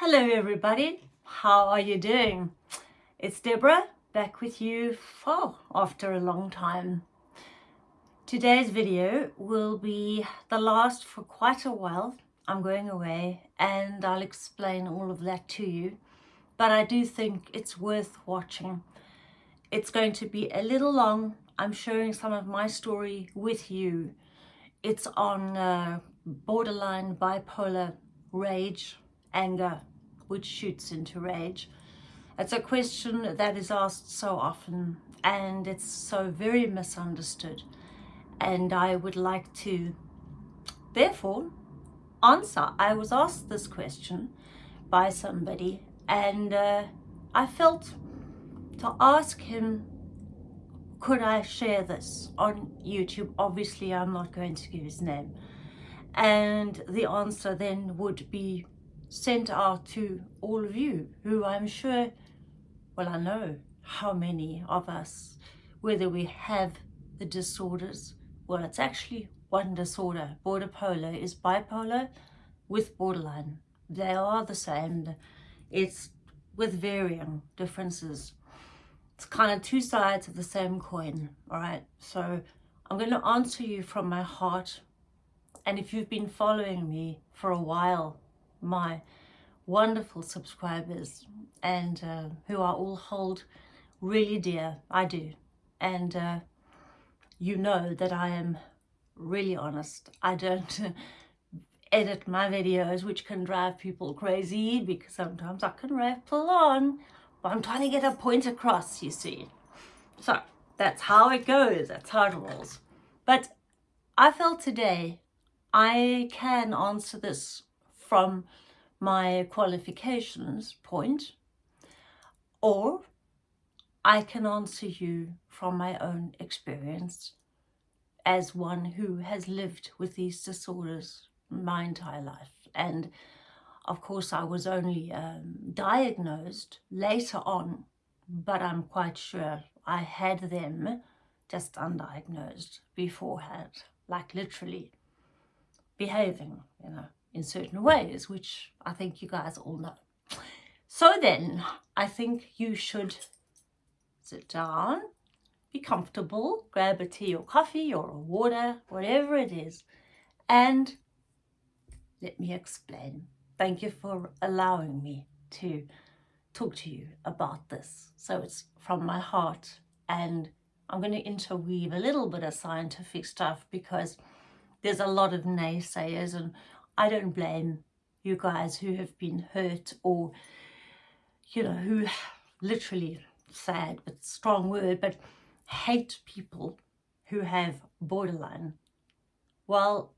Hello everybody, how are you doing? It's Deborah back with you for after a long time. Today's video will be the last for quite a while. I'm going away and I'll explain all of that to you. But I do think it's worth watching. It's going to be a little long. I'm sharing some of my story with you. It's on uh, borderline bipolar rage, anger, which shoots into rage. It's a question that is asked so often and it's so very misunderstood and I would like to therefore answer. I was asked this question by somebody and uh, I felt to ask him could I share this on YouTube? Obviously I'm not going to give his name and the answer then would be sent out to all of you who I'm sure, well I know how many of us, whether we have the disorders well, it's actually one disorder. Border polar is bipolar with borderline. They are the same. It's with varying differences. It's kind of two sides of the same coin, all right? So I'm going to answer you from my heart. And if you've been following me for a while, my wonderful subscribers and uh, who I all hold really dear, I do. And uh, you know that I am really honest. I don't edit my videos, which can drive people crazy because sometimes I can rattle on, but I'm trying to get a point across, you see. So that's how it goes, that's how it rolls. But I felt today I can answer this from my qualifications point or I can answer you from my own experience as one who has lived with these disorders my entire life. And of course, I was only um, diagnosed later on, but I'm quite sure I had them just undiagnosed beforehand, like literally behaving, you know, in certain ways, which I think you guys all know. So then, I think you should sit down, be comfortable, grab a tea or coffee or a water, whatever it is, and let me explain. Thank you for allowing me to talk to you about this. So it's from my heart and I'm going to interweave a little bit of scientific stuff because there's a lot of naysayers and I don't blame you guys who have been hurt or, you know, who literally sad but strong word, but hate people who have borderline. Well,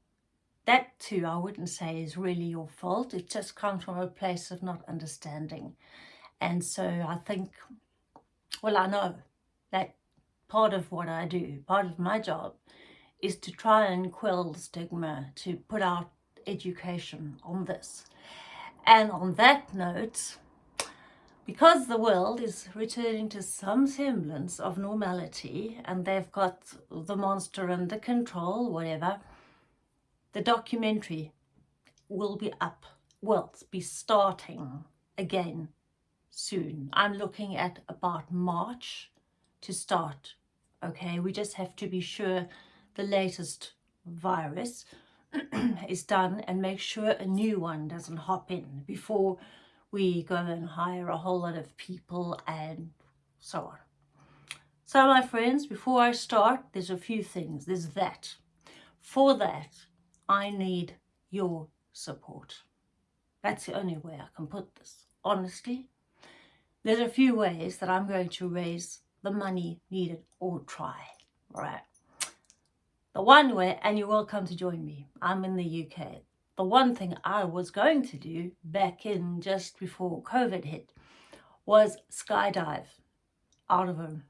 that too I wouldn't say is really your fault. It just comes from a place of not understanding. And so I think, well, I know that part of what I do, part of my job, is to try and quell the stigma, to put out education on this. And on that note, because the world is returning to some semblance of normality and they've got the monster under control, whatever, the documentary will be up, will be starting again soon. I'm looking at about March to start, okay? We just have to be sure the latest virus is done and make sure a new one doesn't hop in before we go and hire a whole lot of people and so on. So my friends, before I start, there's a few things. There's that. For that, I need your support. That's the only way I can put this. Honestly, there's a few ways that I'm going to raise the money needed or try, right? One way, and you're welcome to join me. I'm in the UK the one thing I was going to do back in just before COVID hit was skydive out of a,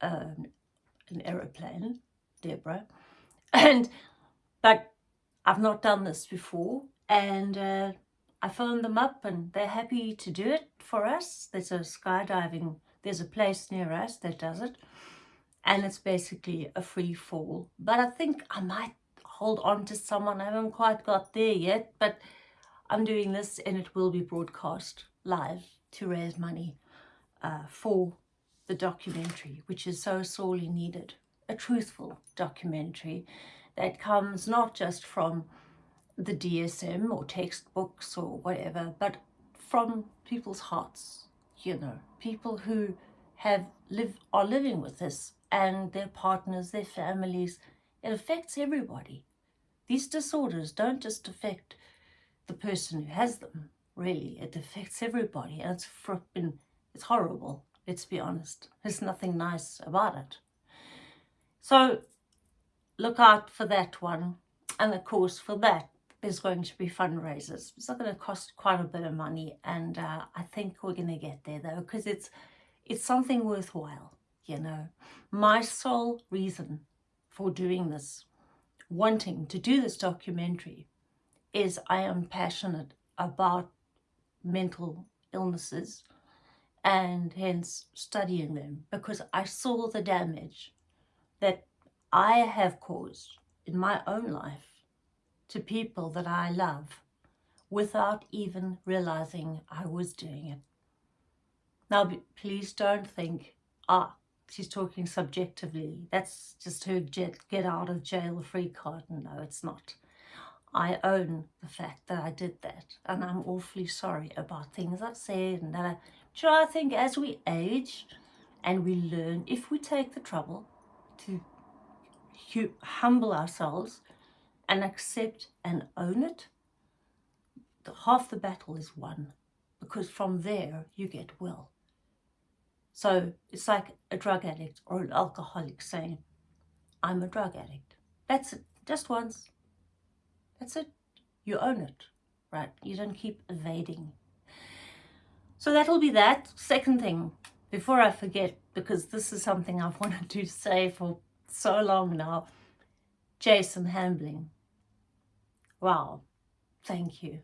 um, an aeroplane, Deborah. And, but I've not done this before and uh, I phoned them up and they're happy to do it for us. There's a skydiving, there's a place near us that does it. And it's basically a free fall. But I think I might hold on to someone. I haven't quite got there yet, but I'm doing this and it will be broadcast live to raise money uh, for the documentary, which is so sorely needed. A truthful documentary that comes not just from the DSM or textbooks or whatever, but from people's hearts, you know, people who have live are living with this and their partners, their families. It affects everybody. These disorders don't just affect the person who has them, really. It affects everybody and it's fripping, it's horrible, let's be honest. There's nothing nice about it. So look out for that one. And of course, for that, there's going to be fundraisers. It's not going to cost quite a bit of money. And uh, I think we're going to get there, though, because it's, it's something worthwhile, you know. My sole reason for doing this, wanting to do this documentary, is I am passionate about mental illnesses and hence studying them because I saw the damage that I have caused in my own life to people that I love without even realizing I was doing it. Now, please don't think, ah, she's talking subjectively. That's just her get, get out of jail free card. No, it's not. I own the fact that I did that and I'm awfully sorry about things I've said and that I, you know, I think as we age and we learn, if we take the trouble to humble ourselves and accept and own it, the, half the battle is won because from there you get well. So it's like a drug addict or an alcoholic saying, I'm a drug addict. That's it, just once. That's it. You own it, right? You don't keep evading. So that'll be that. Second thing, before I forget, because this is something I've wanted to say for so long now, Jason Hambling. Wow, thank you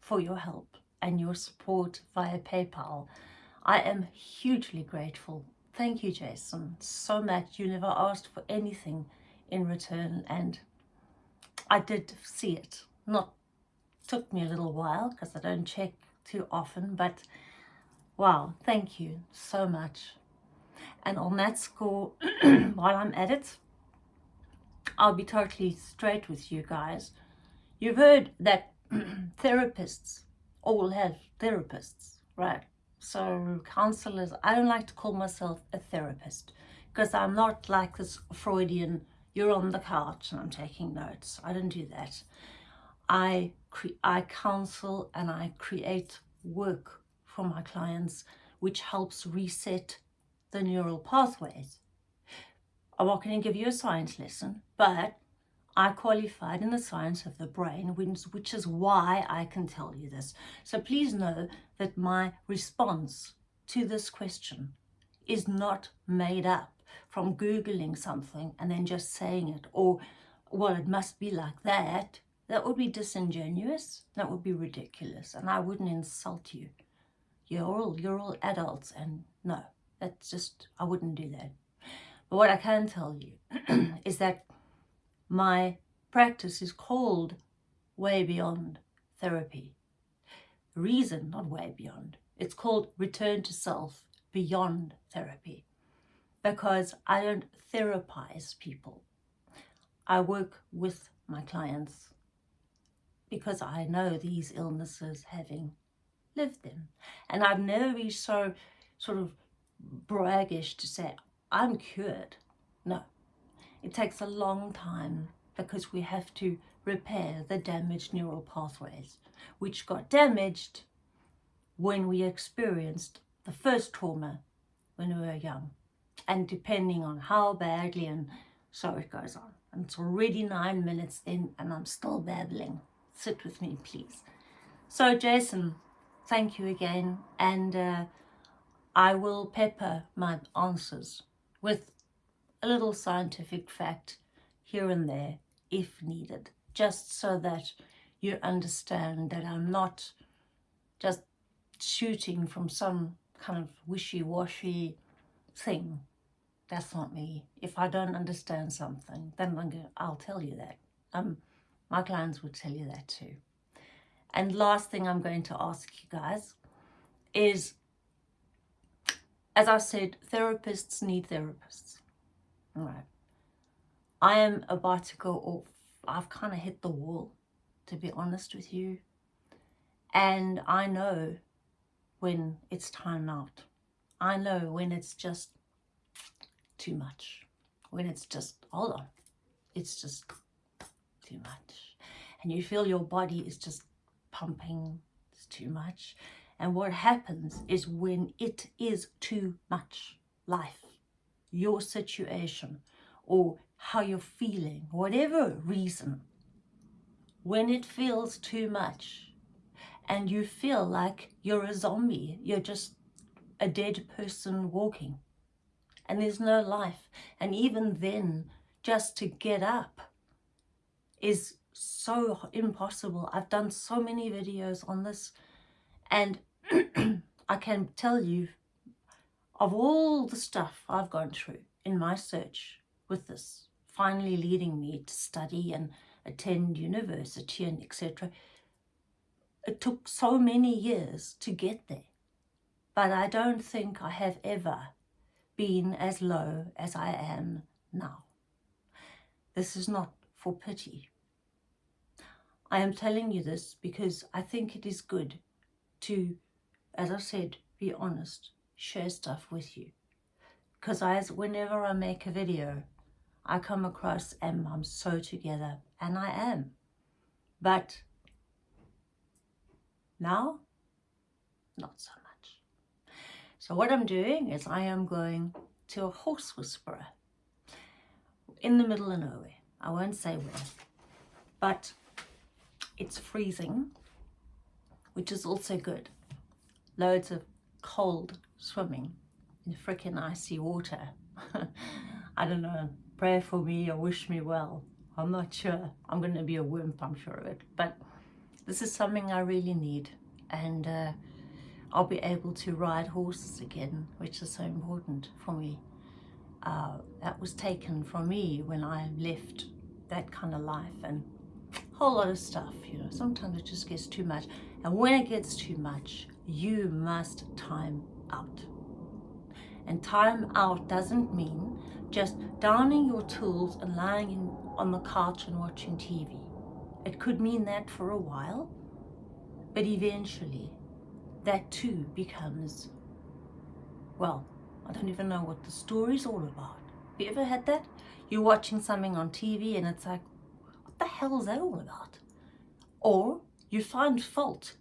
for your help and your support via PayPal. I am hugely grateful. Thank you, Jason, so much. You never asked for anything in return and I did see it. Not took me a little while because I don't check too often, but wow, thank you so much. And on that score, while I'm at it, I'll be totally straight with you guys. You've heard that therapists all have therapists, right? So counselors, I don't like to call myself a therapist because I'm not like this Freudian, you're on the couch and I'm taking notes. I don't do that. I, I counsel and I create work for my clients which helps reset the neural pathways. I'm not going to give you a science lesson, but I qualified in the science of the brain, which is why I can tell you this. So please know that my response to this question is not made up from Googling something and then just saying it, or, well, it must be like that. That would be disingenuous. That would be ridiculous. And I wouldn't insult you. You're all, you're all adults and no, that's just, I wouldn't do that. But what I can tell you is that my practice is called way beyond therapy. Reason, not way beyond. It's called return to self beyond therapy because I don't therapize people. I work with my clients because I know these illnesses having lived them. And I've never been so sort of braggish to say, I'm cured. No, it takes a long time because we have to repair the damaged neural pathways, which got damaged when we experienced the first trauma when we were young. And depending on how badly and so it goes on. And it's already nine minutes in and I'm still babbling. Sit with me, please. So Jason, thank you again. And uh, I will pepper my answers with a little scientific fact here and there if needed, just so that you understand that I'm not just shooting from some kind of wishy-washy thing. That's not me. If I don't understand something, then I'm going, I'll tell you that. Um, my clients would tell you that too. And last thing I'm going to ask you guys is, as I said, therapists need therapists. Right. I am about to go off. I've kind of hit the wall, to be honest with you. And I know when it's time out. I know when it's just too much. When it's just, hold on, it's just too much. And you feel your body is just pumping, it's too much. And what happens is when it is too much, life, your situation, or how you're feeling, whatever reason, when it feels too much and you feel like you're a zombie, you're just a dead person walking and there's no life. And even then, just to get up is so impossible. I've done so many videos on this and I can tell you of all the stuff I've gone through in my search with this, finally leading me to study and attend university and etc. It took so many years to get there, but I don't think I have ever been as low as I am now. This is not for pity. I am telling you this because I think it is good to, as I said, be honest, share stuff with you. Because as whenever I make a video, I come across and I'm so together, and I am. But now, not so much. So what I'm doing is I am going to a horse whisperer in the middle of nowhere. I won't say where, but it's freezing, which is also good. Loads of cold swimming in the freaking icy water. I don't know, pray for me or wish me well. I'm not sure. I'm going to be a wimp, I'm sure of it. But this is something I really need. And uh, I'll be able to ride horses again, which is so important for me. Uh, that was taken from me when I left that kind of life and a whole lot of stuff, you know, sometimes it just gets too much. And when it gets too much, you must time out. And time out doesn't mean just downing your tools and lying in, on the couch and watching TV. It could mean that for a while, but eventually that too becomes, well, I don't even know what the story's all about. Have you ever had that? You're watching something on TV and it's like, what the hell is that all about? Or you find fault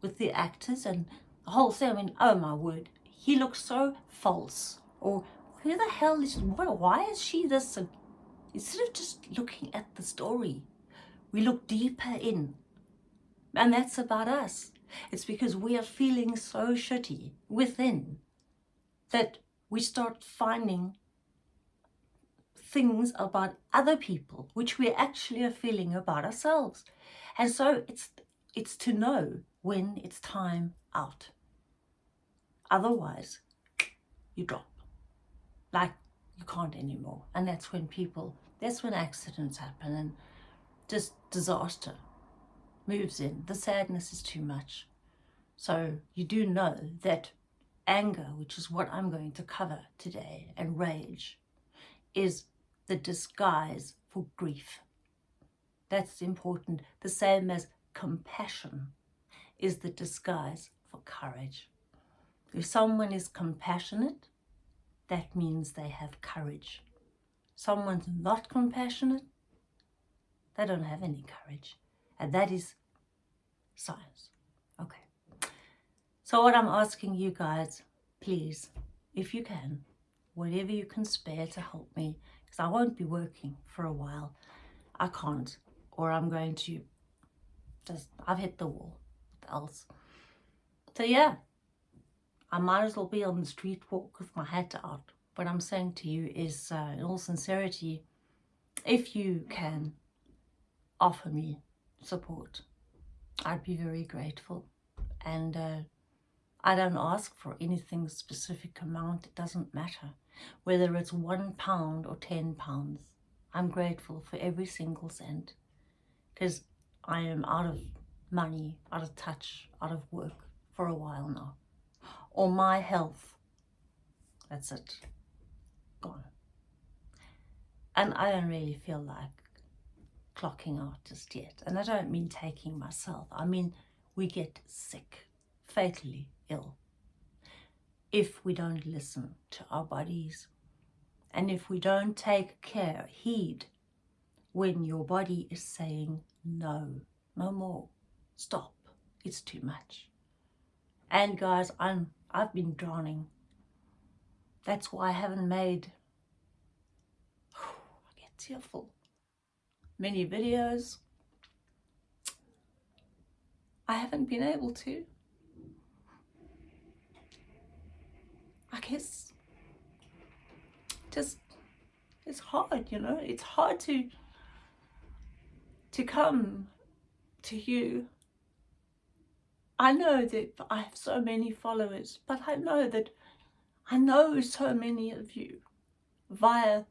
with the actors and the whole thing. I mean, oh my word, he looks so false. Or who the hell is, why is she this? Instead of just looking at the story, we look deeper in. And that's about us. It's because we are feeling so shitty within that we start finding things about other people which we actually are feeling about ourselves. And so it's, it's to know when it's time out. Otherwise, you drop. Like you can't anymore. And that's when people, that's when accidents happen and just disaster moves in. The sadness is too much. So you do know that anger, which is what I'm going to cover today, and rage, is the disguise for grief. That's important. The same as compassion is the disguise for courage. If someone is compassionate, that means they have courage. Someone's not compassionate, they don't have any courage. And that is science. Okay. So what I'm asking you guys, please, if you can, whatever you can spare to help me, because I won't be working for a while. I can't, or I'm going to just, I've hit the wall. What else? So yeah, I might as well be on the street walk with my hat out. What I'm saying to you is, uh, in all sincerity, if you can offer me support, I'd be very grateful. And uh, I don't ask for anything specific amount, it doesn't matter. Whether it's one pound or ten pounds, I'm grateful for every single cent because I am out of money, out of touch, out of work for a while now. Or my health. That's it. Gone. And I don't really feel like clocking out just yet. And I don't mean taking myself. I mean, we get sick, fatally ill, if we don't listen to our bodies. And if we don't take care, heed, when your body is saying no, no more, stop, it's too much. And guys, I'm, I've been drowning. That's why I haven't made, I get tearful, many videos. I haven't been able to. I guess just it's hard, you know, it's hard to to come to you. I know that I have so many followers, but I know that I know so many of you via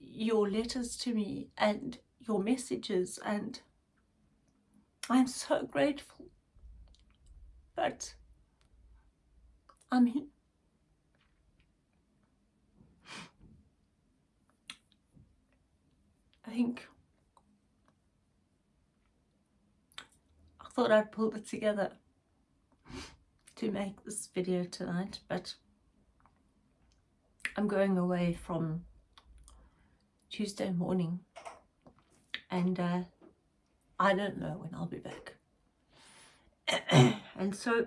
your letters to me and your messages and I'm so grateful. But I mean, I think thought I'd pull it together to make this video tonight, but I'm going away from Tuesday morning and uh, I don't know when I'll be back. and so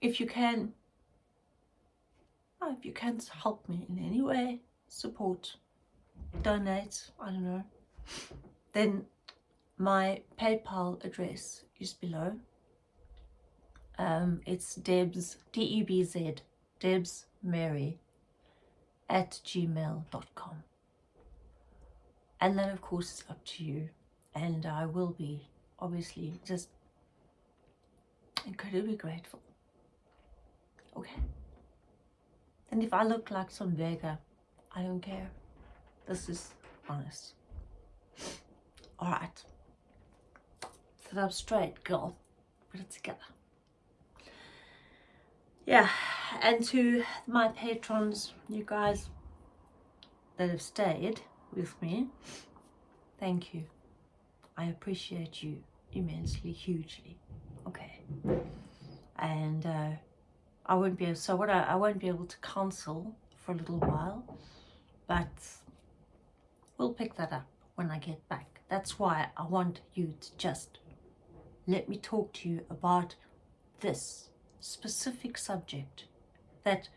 if you can, if you can help me in any way, support, donate, I don't know, then my PayPal address is below. Um, it's Debz, D-E-B-Z, Debz Mary at gmail.com and then of course it's up to you. And I will be obviously just incredibly grateful. Okay. And if I look like some beggar I don't care. This is honest. All right sit up straight girl put it together yeah and to my patrons you guys that have stayed with me. Thank you. I appreciate you immensely, hugely. Okay. And uh, I won't be able, so what I, I won't be able to counsel for a little while, but we'll pick that up when I get back. That's why I want you to just let me talk to you about this specific subject that,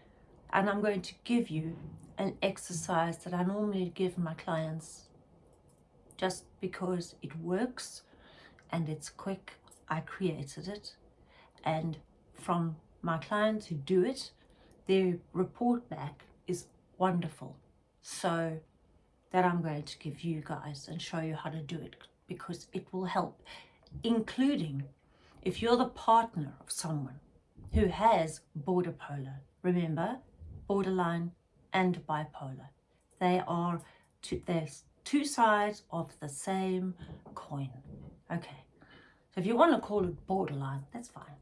and I'm going to give you an exercise that I normally give my clients just because it works and it's quick. I created it and from my clients who do it, their report back is wonderful. So that I'm going to give you guys and show you how to do it because it will help, including if you're the partner of someone who has border polar. Remember, borderline and bipolar. They are two, two sides of the same coin. Okay, so if you want to call it borderline, that's fine.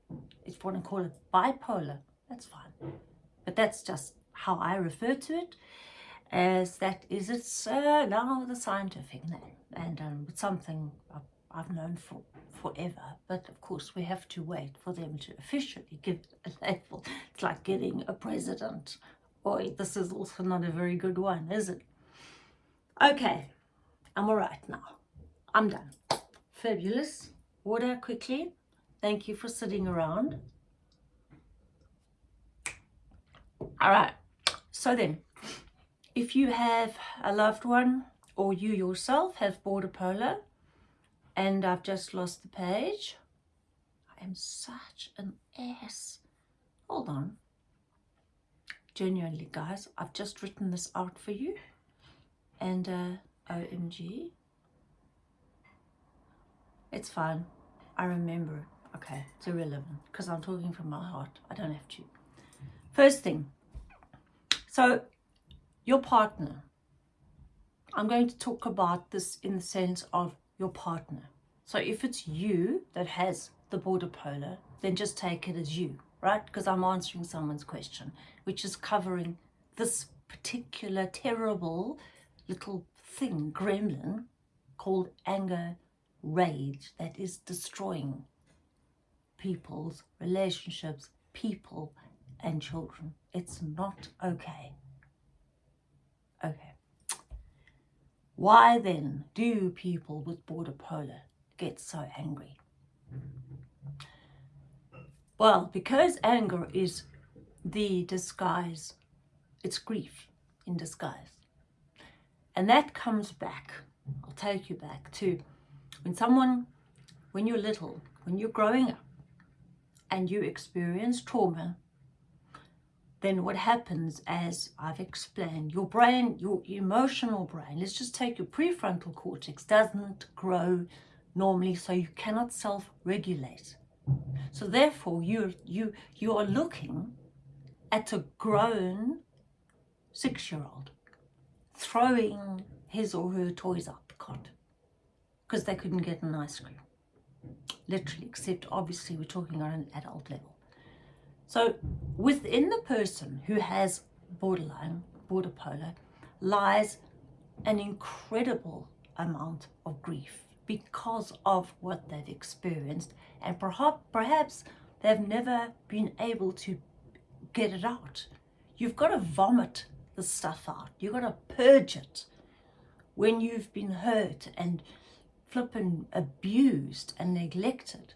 If you want to call it bipolar, that's fine. But that's just how I refer to it, as that is its uh, now the scientific name, and um, something I've, known for forever. But of course, we have to wait for them to officially give a label. It's like getting a president Boy, this is also not a very good one, is it? Okay, I'm all right now. I'm done. Fabulous. Water quickly. Thank you for sitting around. All right, so then, if you have a loved one or you yourself have border polar and I've just lost the page, I am such an ass. Hold on. Genuinely guys I've just written this out for you. And uh, OMG it's fine. I remember okay it's irrelevant because I'm talking from my heart. I don't have to. First thing. So your partner. I'm going to talk about this in the sense of your partner So if it's you that has the border polar, then just take it as you, right? Because I'm answering someone's question, which is covering this particular terrible little thing, gremlin, called anger rage that is destroying people's relationships, people and children. It's not okay. Okay. Why then do people with border polar get so angry? Well, because anger is the disguise, it's grief in disguise. And that comes back, I'll take you back to when someone, when you're little, when you're growing up and you experience trauma, then what happens as I've explained, your brain, your emotional brain, let's just take your prefrontal cortex, doesn't grow normally, so you cannot self-regulate. So therefore, you, you, you are looking at a grown six-year-old throwing his or her toys out the because they couldn't get an ice cream. Literally, except obviously we're talking on an adult level. So within the person who has borderline, border polar, lies an incredible amount of grief because of what they've experienced and perhaps, perhaps they've never been able to get it out. You've got to vomit the stuff out. You've got to purge it when you've been hurt and flippin' abused and neglected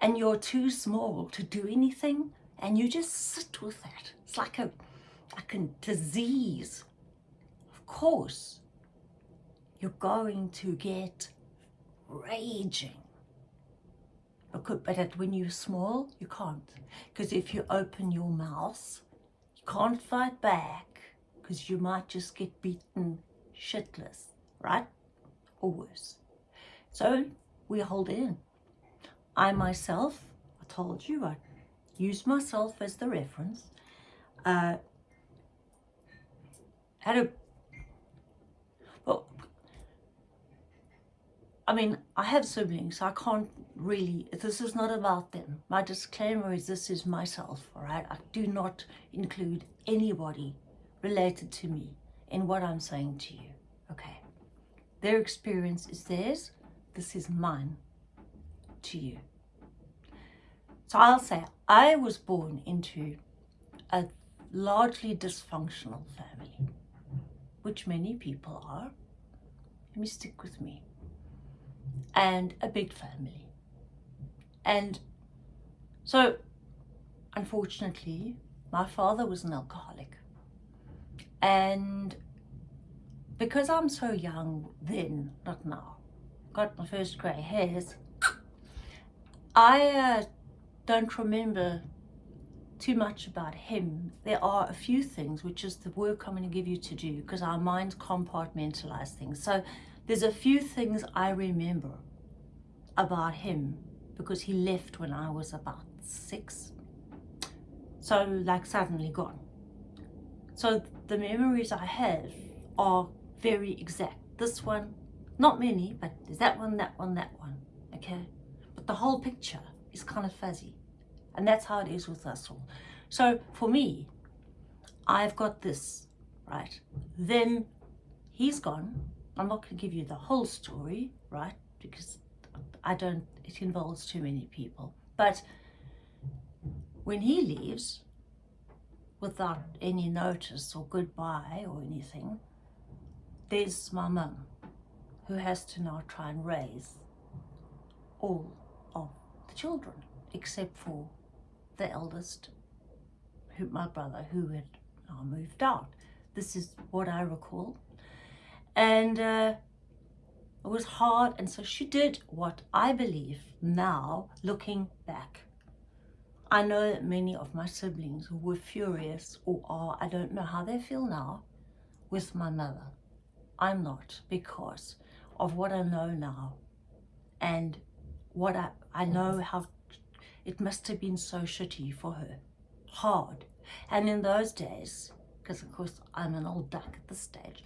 and you're too small to do anything and you just sit with that. It's like a, like a disease. Of course, you're going to get raging. But when you're small, you can't. Because if you open your mouth, you can't fight back because you might just get beaten shitless, right? Or worse. So we hold in. I myself, I told you, I use myself as the reference, uh, had a, well, I mean, I have siblings, so I can't really, this is not about them. My disclaimer is this is myself, all right? I do not include anybody related to me in what I'm saying to you, okay? Their experience is theirs, this is mine to you. So I'll say I was born into a largely dysfunctional family, which many people are. Let me stick with me. And a big family. And so, unfortunately, my father was an alcoholic. And because I'm so young then, not now, got my first grey hairs, I uh, don't remember too much about him. There are a few things, which is the work I'm going to give you to do, because our minds compartmentalize things. So there's a few things I remember about him, because he left when I was about six. So like suddenly gone. So the memories I have are very exact. This one, not many, but there's that one, that one, that one, okay? But the whole picture is kind of fuzzy. And that's how it is with us all. So for me, I've got this, right? Then he's gone. I'm not going to give you the whole story, right? Because I don't, it involves too many people. But when he leaves, without any notice or goodbye or anything, there's my mum who has to now try and raise all the children except for the eldest, who, my brother, who had now moved out. This is what I recall. And uh, it was hard and so she did what I believe now looking back I know that many of my siblings were furious or are, I don't know how they feel now, with my mother. I'm not because of what I know now and what I, I know how it must have been so shitty for her, hard. And in those days, because of course I'm an old duck at this stage,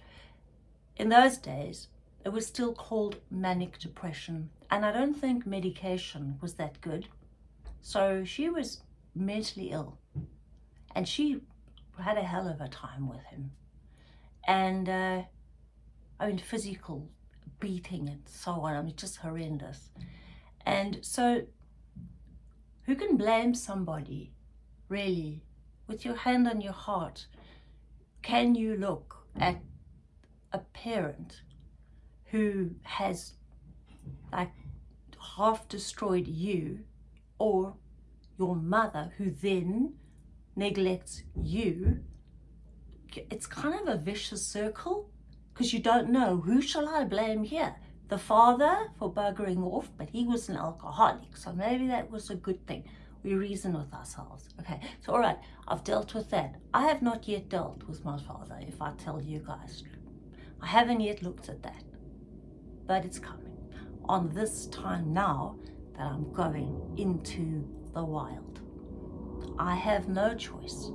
in those days, it was still called manic depression and I don't think medication was that good. So she was mentally ill and she had a hell of a time with him. And uh, I mean, physical beating and so on. I mean, just horrendous. And so who can blame somebody, really, with your hand on your heart? Can you look at a parent who has like half destroyed you or your mother who then neglects you it's kind of a vicious circle because you don't know who shall I blame here the father for buggering off but he was an alcoholic so maybe that was a good thing we reason with ourselves okay so all right I've dealt with that I have not yet dealt with my father if I tell you guys I haven't yet looked at that but it's coming on this time now that I'm going into the wild. I have no choice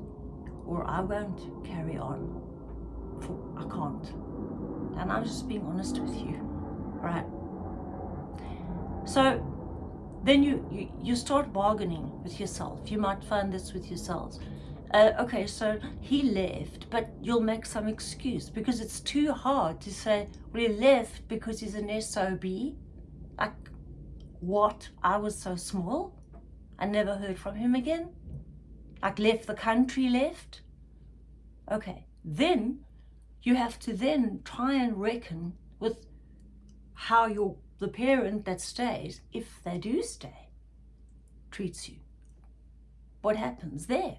or I won't carry on. I can't. And I'm just being honest with you, right? So then you, you, you start bargaining with yourself. You might find this with yourselves. Uh, okay, so he left, but you'll make some excuse because it's too hard to say, he left because he's an SOB like, what? I was so small. I never heard from him again. Like, left the country, left. Okay, then you have to then try and reckon with how your the parent that stays, if they do stay, treats you. What happens there?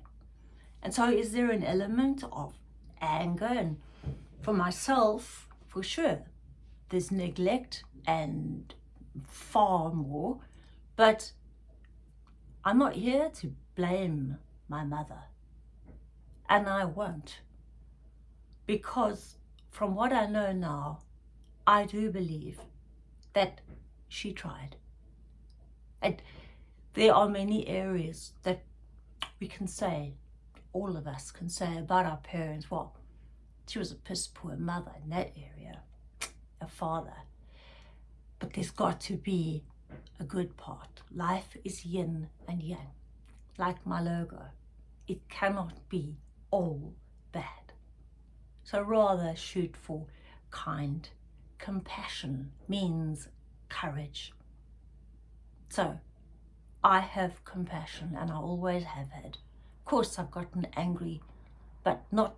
And so is there an element of anger? And for myself, for sure, there's neglect and far more, but I'm not here to blame my mother. And I won't. Because from what I know now, I do believe that she tried. And there are many areas that we can say, all of us can say about our parents, well, she was a piss poor mother in that area, a father. But there's got to be a good part. Life is yin and yang, like my logo. It cannot be all bad. So rather shoot for kind. Compassion means courage. So I have compassion and I always have had. Of course I've gotten angry, but not,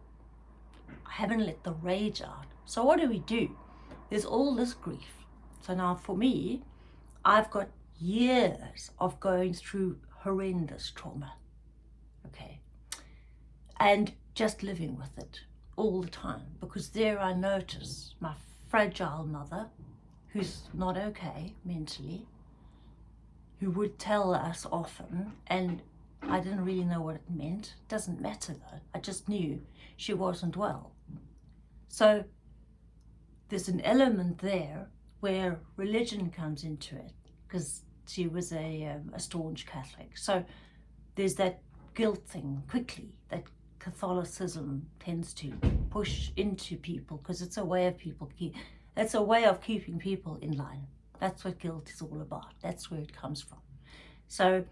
I haven't let the rage out. So what do we do? There's all this grief so now for me, I've got years of going through horrendous trauma, okay? And just living with it all the time because there I notice my fragile mother who's not okay mentally, who would tell us often and I didn't really know what it meant. Doesn't matter though. I just knew she wasn't well. So there's an element there where religion comes into it because she was a, um, a staunch Catholic. So there's that guilt thing quickly that Catholicism tends to push into people because it's a way of people keep, that's a way of keeping people in line. That's what guilt is all about. That's where it comes from. So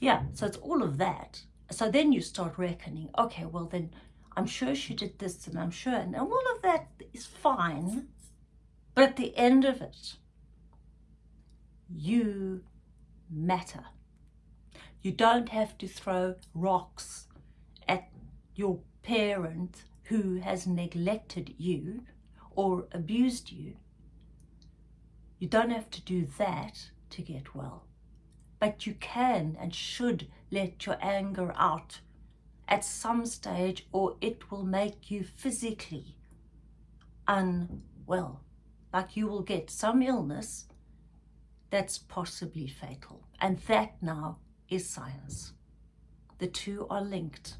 yeah, so it's all of that. So then you start reckoning, okay, well then I'm sure she did this and I'm sure, and all of that is fine but at the end of it, you matter. You don't have to throw rocks your parent who has neglected you or abused you. You don't have to do that to get well. But you can and should let your anger out at some stage or it will make you physically unwell like you will get some illness that's possibly fatal. And that now is science. The two are linked.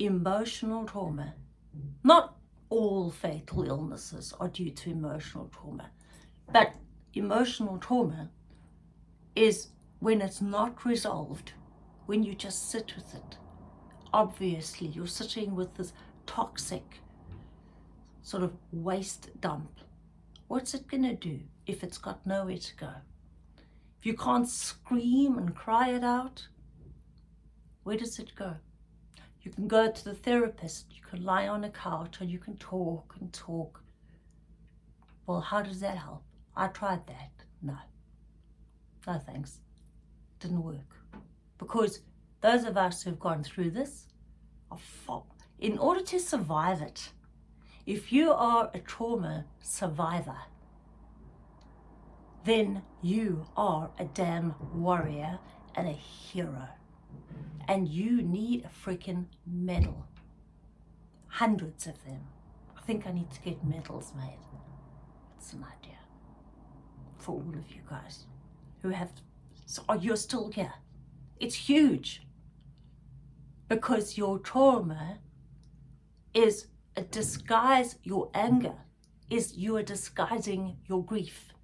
Emotional trauma, not all fatal illnesses are due to emotional trauma, but emotional trauma is when it's not resolved, when you just sit with it. Obviously, you're sitting with this toxic sort of waste dump What's it going to do if it's got nowhere to go? if you can't scream and cry it out, where does it go? You can go to the therapist, you can lie on a couch and you can talk and talk. Well, how does that help? I tried that. No. No thanks. Didn't work. Because those of us who've gone through this are in order to survive it, if you are a trauma survivor, then you are a damn warrior and a hero. And you need a freaking medal. Hundreds of them. I think I need to get medals made. It's an idea for all of you guys who have, so you're still here. It's huge because your trauma is a disguise, your anger is you are disguising your grief.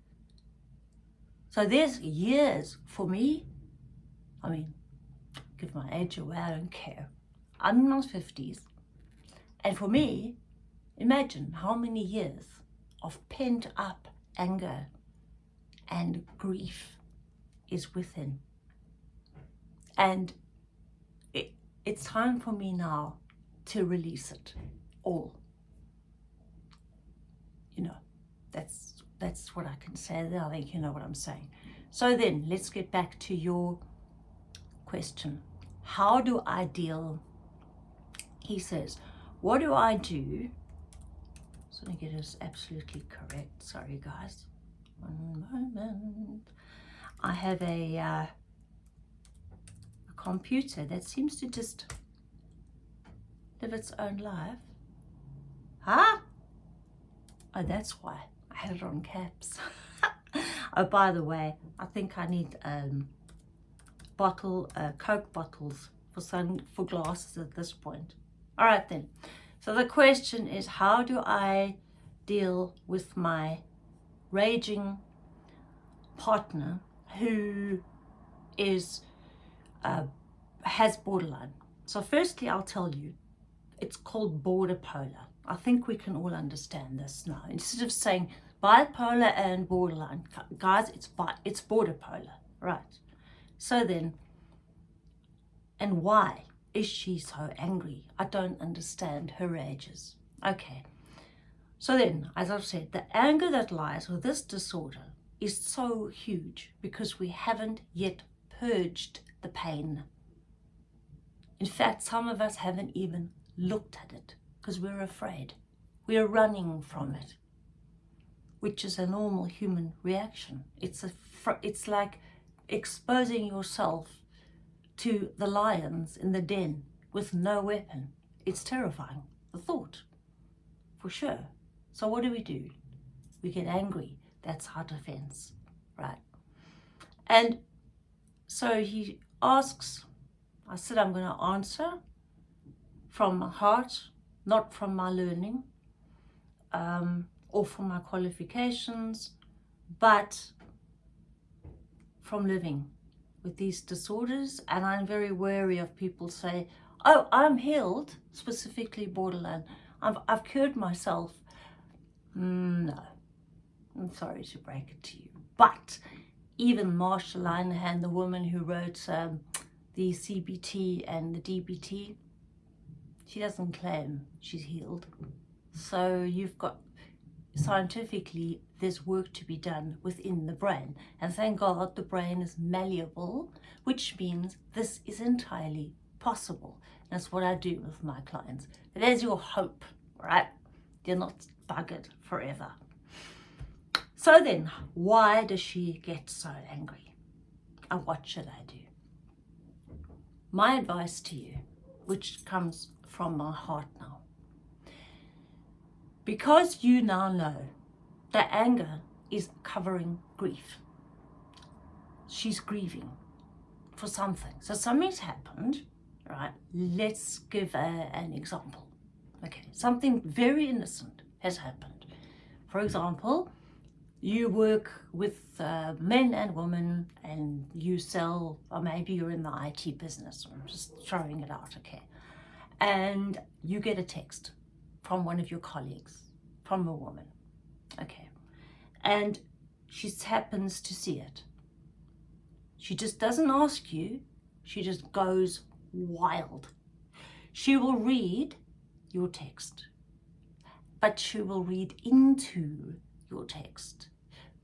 So there's years for me, I mean, give my age away, I don't care. I'm in my 50s. And for me, imagine how many years of pent up anger and grief is within. And it, it's time for me now to release it all. You know, that's that's what I can say. I think you know what I'm saying. So then, let's get back to your question. How do I deal? He says, what do I do? So I get this absolutely correct. Sorry, guys. One moment. I have a, uh, a computer that seems to just live its own life. Huh? Oh, that's why. I had it on caps. oh, by the way, I think I need um, bottle, uh, Coke bottles for sun for glasses at this point. All right then. So the question is, how do I deal with my raging partner who is uh, has borderline? So firstly, I'll tell you, it's called border polar. I think we can all understand this now. Instead of saying bipolar and borderline, guys, it's bi it's border polar, right? So then, and why is she so angry? I don't understand her rages. Okay. So then, as I've said, the anger that lies with this disorder is so huge because we haven't yet purged the pain. In fact, some of us haven't even looked at it because we're afraid. We are running from it, which is a normal human reaction. It's, a it's like exposing yourself to the lions in the den with no weapon. It's terrifying, the thought, for sure. So what do we do? We get angry. That's our defense, right? And so he asks, I said I'm going to answer from my heart, not from my learning um, or from my qualifications, but from living with these disorders. And I'm very wary of people say, oh, I'm healed, specifically borderline. I've, I've cured myself. Mm, no, I'm sorry to break it to you. But even Marsha Linehan, the woman who wrote um, the CBT and the DBT, she doesn't claim she's healed. So you've got, scientifically, there's work to be done within the brain. And thank God the brain is malleable, which means this is entirely possible. That's what I do with my clients. There's your hope, right? You're not buggered forever. So then, why does she get so angry? And what should I do? My advice to you, which comes from my heart now. Because you now know that anger is covering grief. She's grieving for something. So something's happened, right? Let's give a, an example. Okay, something very innocent has happened. For example, you work with uh, men and women and you sell, or maybe you're in the IT business, I'm just throwing it out, okay and you get a text from one of your colleagues, from a woman, okay, and she happens to see it. She just doesn't ask you. She just goes wild. She will read your text, but she will read into your text,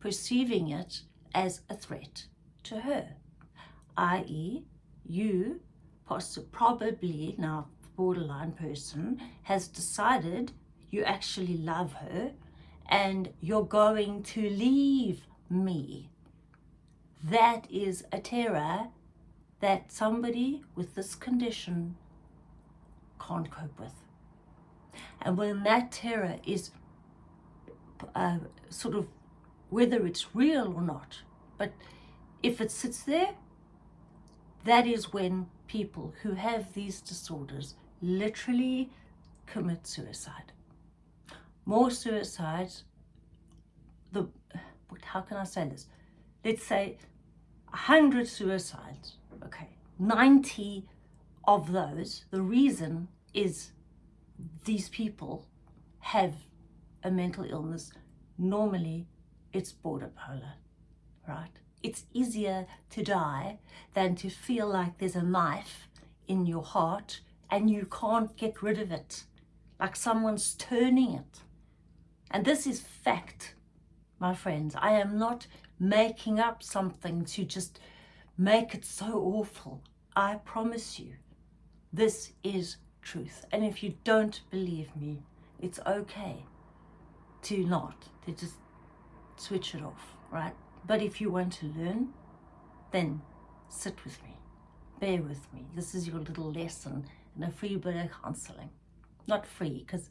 perceiving it as a threat to her, i.e. you probably, now borderline person, has decided you actually love her and you're going to leave me. That is a terror that somebody with this condition can't cope with. And when that terror is uh, sort of, whether it's real or not, but if it sits there, that is when people who have these disorders literally commit suicide. More suicides, the, how can I say this? Let's say 100 suicides, okay, 90 of those, the reason is these people have a mental illness. Normally, it's border polar, right? It's easier to die than to feel like there's a knife in your heart and you can't get rid of it, like someone's turning it. And this is fact, my friends. I am not making up something to just make it so awful. I promise you, this is truth. And if you don't believe me, it's okay to not, to just switch it off, right? But if you want to learn, then sit with me, bear with me. This is your little lesson in a free bit of counseling. Not free, because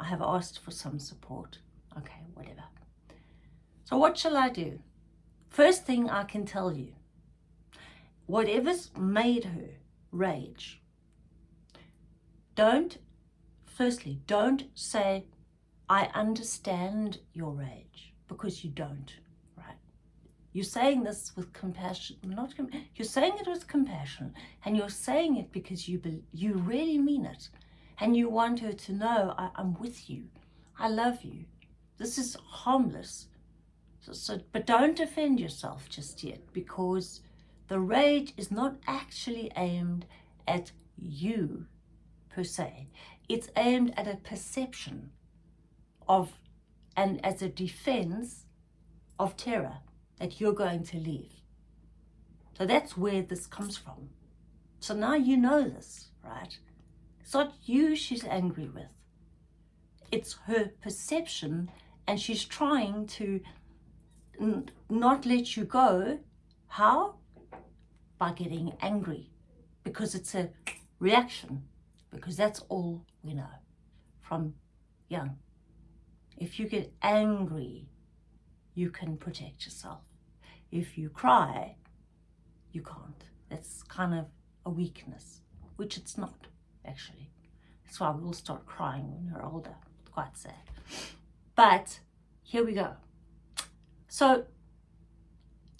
I have asked for some support. Okay, whatever. So what shall I do? First thing I can tell you, whatever's made her rage, don't, firstly, don't say, I understand your rage, because you don't, right? You're saying this with compassion, not, you're saying it with compassion, and you're saying it because you, you really mean it, and you want her to know, I, I'm with you, I love you. This is harmless. So, so, but don't defend yourself just yet because the rage is not actually aimed at you per se. It's aimed at a perception of and as a defense of terror that you're going to leave. So that's where this comes from. So now you know this, right? It's not you she's angry with. It's her perception and she's trying to not let you go. How? By getting angry because it's a reaction because that's all we know from young. If you get angry, you can protect yourself. If you cry, you can't. That's kind of a weakness, which it's not, actually. That's why we all start crying when we're older. Quite sad. But here we go. So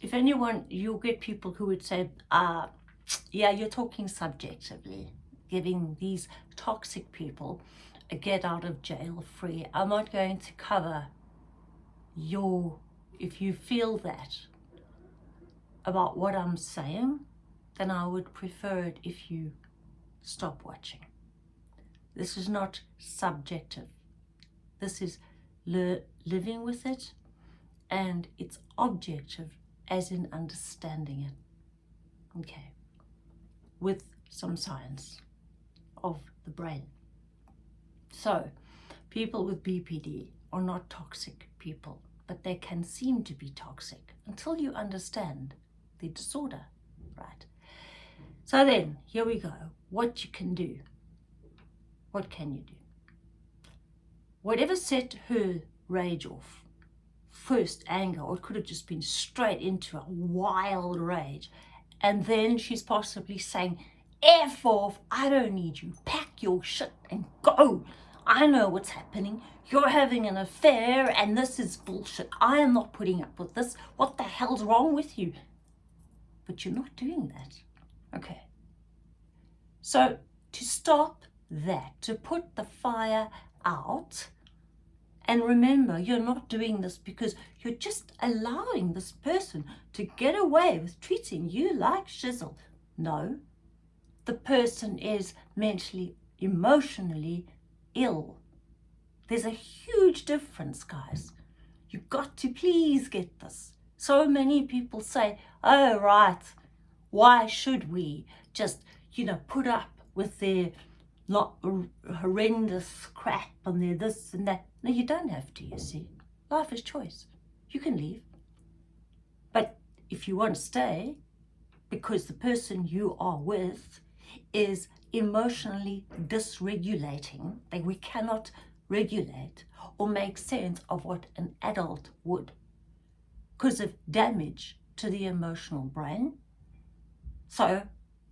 if anyone, you'll get people who would say, uh, yeah, you're talking subjectively, giving these toxic people a get out of jail free. I'm not going to cover your, if you feel that about what I'm saying, then I would prefer it if you stop watching. This is not subjective. This is living with it and it's objective as in understanding it. Okay, with some science of the brain. So, people with BPD are not toxic people, but they can seem to be toxic until you understand the disorder, right? So then, here we go. What you can do. What can you do? Whatever set her rage off, first anger, or it could have just been straight into a wild rage. And then she's possibly saying, F off, I don't need you, pack your shit and go. I know what's happening. You're having an affair and this is bullshit. I am not putting up with this. What the hell's wrong with you? But you're not doing that. Okay. So to stop that, to put the fire out, And remember, you're not doing this because you're just allowing this person to get away with treating you like shizzle. No, the person is mentally, emotionally ill. There's a huge difference, guys. You've got to please get this. So many people say, oh, right, why should we just, you know, put up with their not horrendous crap and their this and that. No, you don't have to, you see. Life is choice. You can leave. But if you want to stay, because the person you are with is emotionally dysregulating, that we cannot regulate or make sense of what an adult would because of damage to the emotional brain. So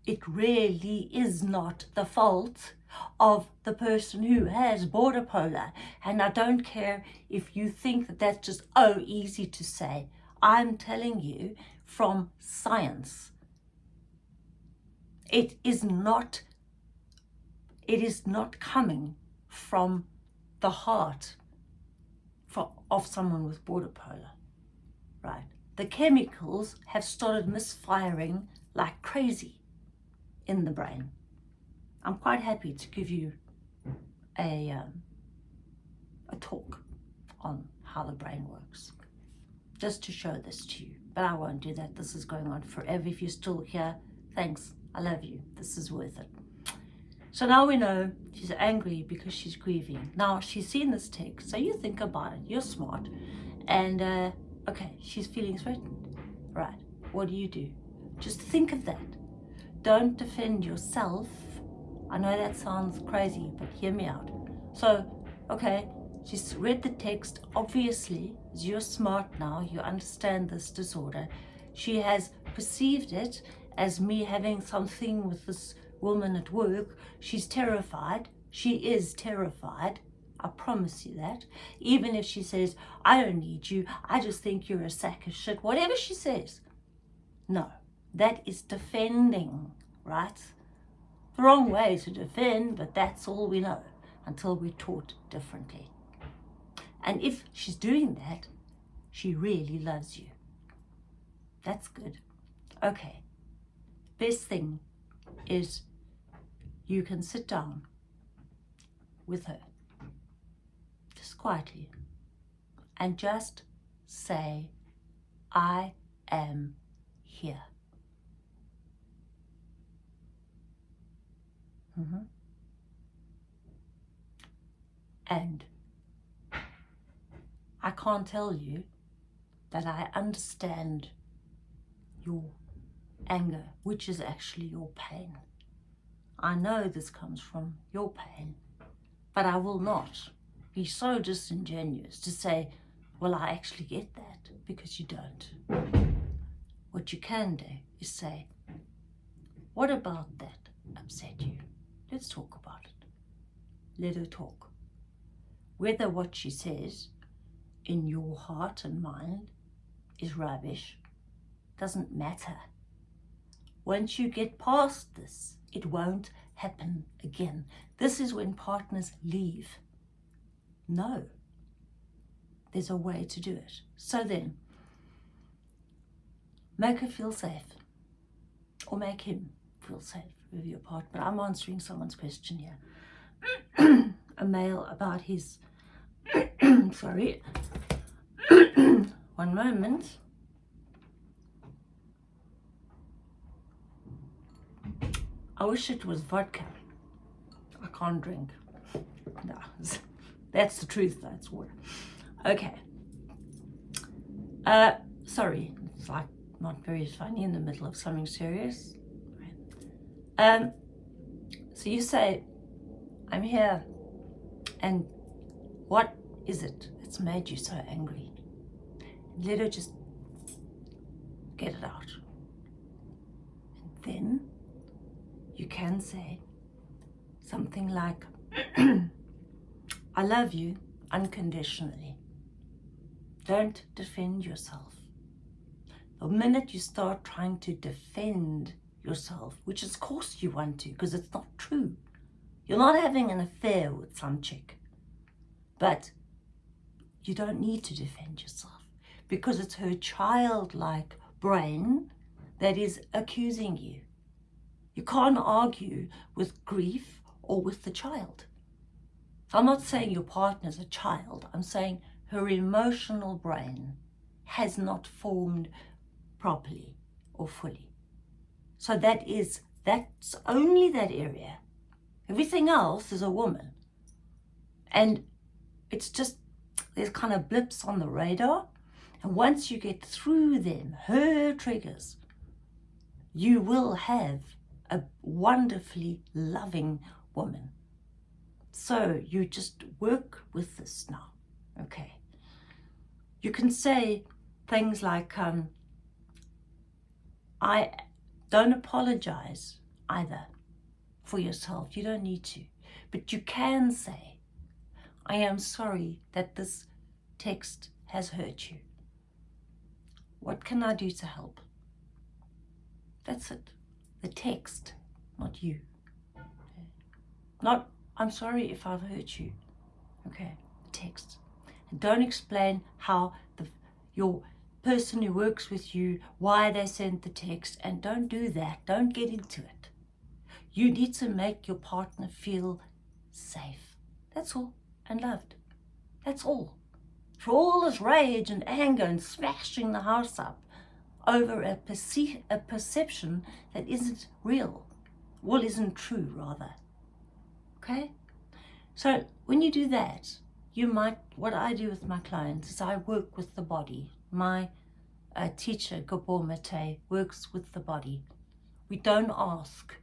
it really is not the fault of the person who has border polar. And I don't care if you think that that's just, oh, easy to say. I'm telling you from science. It is not, it is not coming from the heart for, of someone with border polar, right? The chemicals have started misfiring like crazy in the brain. I'm quite happy to give you a, um, a talk on how the brain works, just to show this to you. But I won't do that. This is going on forever. If you're still here, thanks. I love you. This is worth it. So now we know she's angry because she's grieving. Now she's seen this text, so you think about it. You're smart. And, uh, okay, she's feeling threatened. Right, what do you do? Just think of that. Don't defend yourself. I know that sounds crazy, but hear me out. So, okay, she's read the text. Obviously, you're smart now, you understand this disorder. She has perceived it as me having something with this woman at work. She's terrified. She is terrified. I promise you that. Even if she says, I don't need you, I just think you're a sack of shit, whatever she says. No, that is defending, right? The wrong way to defend, but that's all we know until we're taught differently. And if she's doing that, she really loves you. That's good. Okay. Best thing is you can sit down with her, just quietly, and just say, I am here. Mm -hmm. And I can't tell you that I understand your anger, which is actually your pain. I know this comes from your pain, but I will not be so disingenuous to say, well, I actually get that, because you don't. What you can do is say, what about that upset you? Let's talk about it. Let her talk. Whether what she says in your heart and mind is rubbish doesn't matter. Once you get past this, it won't happen again. This is when partners leave. No, there's a way to do it. So then, make her feel safe or make him feel safe with your partner. I'm answering someone's question here. a male about his, sorry, one moment. I wish it was vodka. I can't drink. No, that's the truth, that's water. Okay. Uh, sorry, it's like not very funny in the middle of something serious. Um, so you say, I'm here, and what is it that's made you so angry? Let her just get it out. And then you can say something like, I love you unconditionally. Don't defend yourself. The minute you start trying to defend yourself, which of course you want to, because it's not true. You're not having an affair with some chick. But you don't need to defend yourself because it's her childlike brain that is accusing you. You can't argue with grief or with the child. I'm not saying your partner's a child. I'm saying her emotional brain has not formed properly or fully. So that is, that's only that area. Everything else is a woman. And it's just, there's kind of blips on the radar. And once you get through them, her triggers, you will have a wonderfully loving woman. So you just work with this now, okay? You can say things like, um, I don't apologize either for yourself. You don't need to. But you can say, I am sorry that this text has hurt you. What can I do to help? That's it. The text, not you. Not, I'm sorry if I've hurt you. Okay, the text. And don't explain how the your person who works with you, why they sent the text, and don't do that. Don't get into it. You need to make your partner feel safe. That's all. And loved. That's all. For all this rage and anger and smashing the house up over a, perce a perception that isn't real. Well, isn't true, rather. Okay? So when you do that, you might, what I do with my clients is I work with the body. My uh, teacher, Gabor Mate, works with the body. We don't ask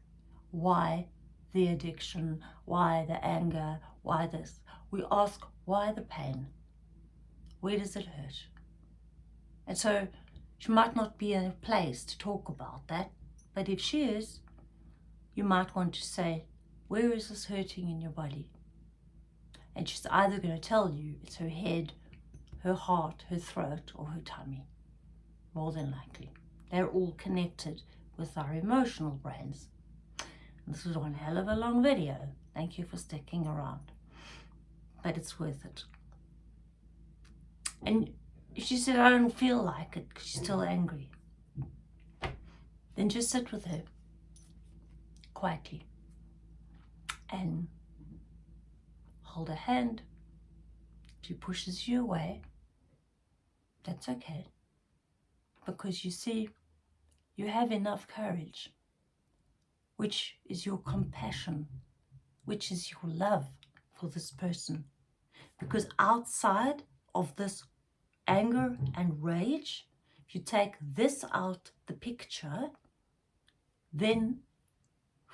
why the addiction, why the anger, why this. We ask why the pain. Where does it hurt? And so she might not be in a place to talk about that, but if she is, you might want to say, where is this hurting in your body? And she's either going to tell you it's her head, her heart, her throat, or her tummy. More than likely. They're all connected with our emotional brains. This was one hell of a long video. Thank you for sticking around. But it's worth it. And she said, I don't feel like it because she's still angry. Then just sit with her quietly and hold her hand. She pushes you away. That's okay. Because you see, you have enough courage, which is your compassion, which is your love for this person. Because outside of this anger and rage, if you take this out the picture, then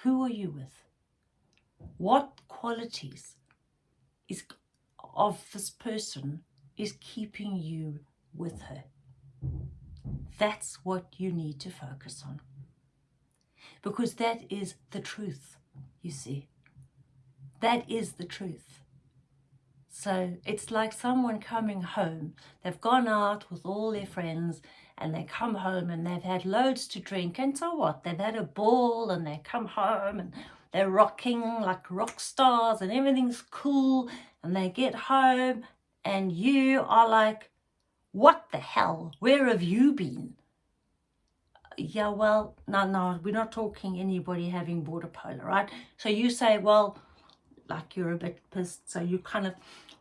who are you with? What qualities is of this person is keeping you with her? That's what you need to focus on. Because that is the truth, you see. That is the truth. So it's like someone coming home. They've gone out with all their friends and they come home and they've had loads to drink and so what? They've had a ball and they come home and they're rocking like rock stars and everything's cool and they get home and you are like, what the hell? Where have you been? Yeah, well, no, no, we're not talking anybody having border polar, right? So you say, well, like you're a bit pissed. So you kind of,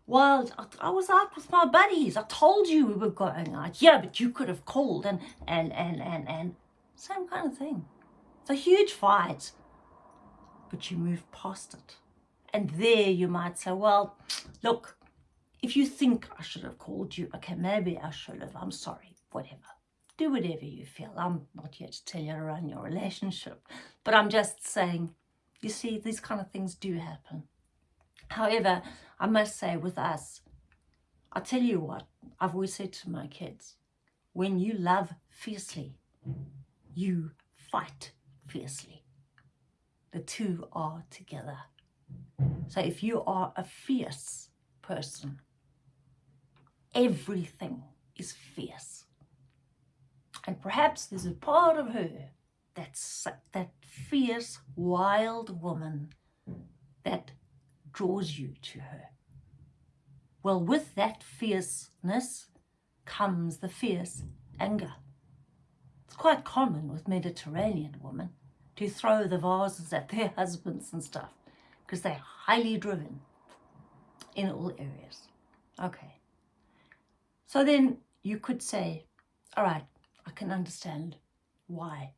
well, I was out with my buddies. I told you we were going out. Yeah, but you could have called and, and, and, and, and. Same kind of thing. It's a huge fight. But you move past it. And there you might say, well, look, if you think I should have called you, okay, maybe I should have. I'm sorry, whatever. Do whatever you feel. I'm not here to tell you run your relationship. But I'm just saying, you see, these kind of things do happen. However, I must say with us, I tell you what, I've always said to my kids, when you love fiercely, you fight fiercely. The two are together. So if you are a fierce person, everything is fierce. And perhaps there's a part of her that's that fierce, wild woman that draws you to her. Well, with that fierceness comes the fierce anger. It's quite common with Mediterranean women to throw the vases at their husbands and stuff because they're highly driven in all areas. Okay. So then you could say, all right, I can understand why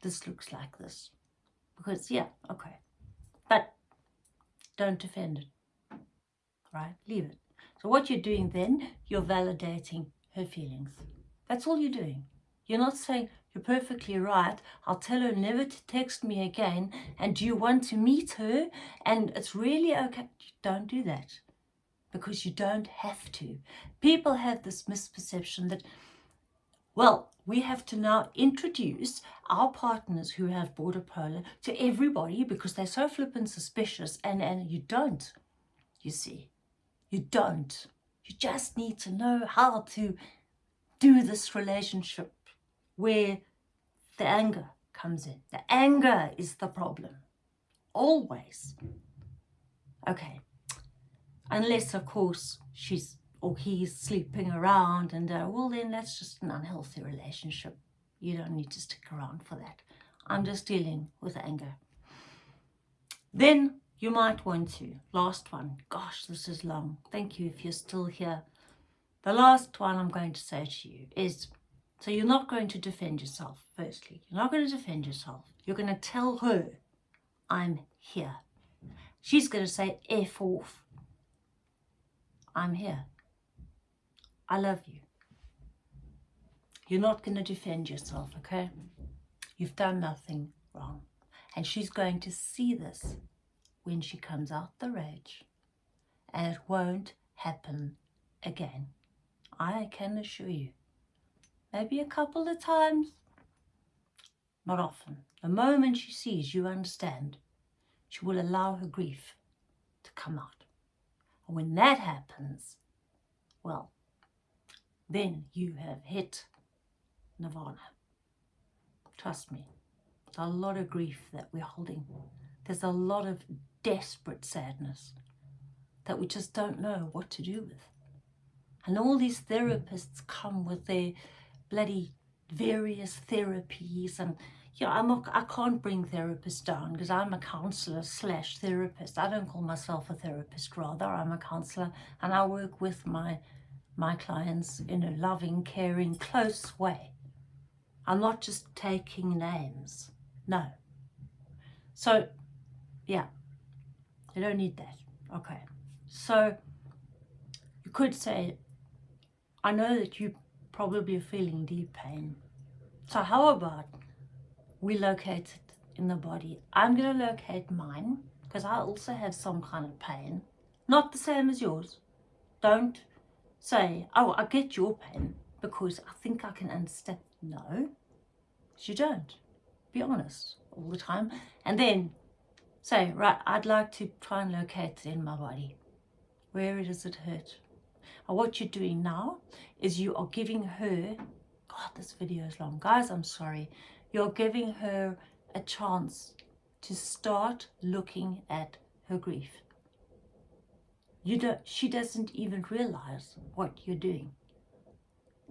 this looks like this. Because, yeah, okay. But don't defend it, right? Leave it. So what you're doing then, you're validating her feelings. That's all you're doing. You're not saying, you're perfectly right. I'll tell her never to text me again. And do you want to meet her? And it's really okay. Don't do that because you don't have to. People have this misperception that, well, we have to now introduce our partners who have border polar to everybody because they're so flippant suspicious and, and you don't, you see. You don't. You just need to know how to do this relationship where the anger comes in. The anger is the problem. Always. Okay. Unless, of course, she's or he's sleeping around and, uh, well, then that's just an unhealthy relationship. You don't need to stick around for that. I'm just dealing with anger. Then you might want to. Last one. Gosh, this is long. Thank you if you're still here. The last one I'm going to say to you is so you're not going to defend yourself, firstly. You're not going to defend yourself. You're going to tell her, I'm here. She's going to say, F off. I'm here. I love you. You're not going to defend yourself, okay? You've done nothing wrong. And she's going to see this when she comes out the rage. And it won't happen again. I can assure you maybe a couple of times, not often. The moment she sees you understand, she will allow her grief to come out. When that happens, well, then you have hit nirvana. Trust me, a lot of grief that we're holding. There's a lot of desperate sadness that we just don't know what to do with. And all these therapists come with their bloody various therapies and you know, I'm a, I can't bring therapists down because I'm a counsellor slash therapist. I don't call myself a therapist, rather I'm a counsellor and I work with my my clients in a loving, caring, close way. I'm not just taking names. No. So, yeah, you don't need that. Okay. So, you could say, I know that you probably are feeling deep pain. So how about we locate it in the body? I'm going to locate mine because I also have some kind of pain. Not the same as yours. Don't say, oh, I get your pain because I think I can understand. No, you don't. Be honest all the time. And then say, right, I'd like to try and locate it in my body. Where does it hurt? And what you're doing now is you are giving her, God, this video is long. Guys, I'm sorry. You're giving her a chance to start looking at her grief. You don't, she doesn't even realize what you're doing.